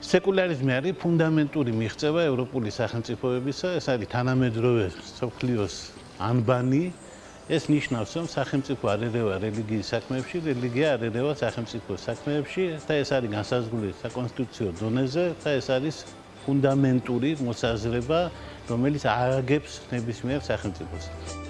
სეკულარიზმი არის ფუნდამენტური მიღწევა ევროპული სახელმწიფოებისა, ეს არის თანამედროვე სოფლიოს ანბანი. ეს ნიშნავს, რომ სახელმწიფო არ ერევა რელიგიის საქმეებში, რელიგია არ ერევა სახელმწიფო საქმეებში და ეს არის განსაზღვრული საკონსტიტუციო დონეზე და ეს არის ფუნდამენტური მოსაზრება, რომელიც ააგებს ნებისმიერ სახელმწიფოს.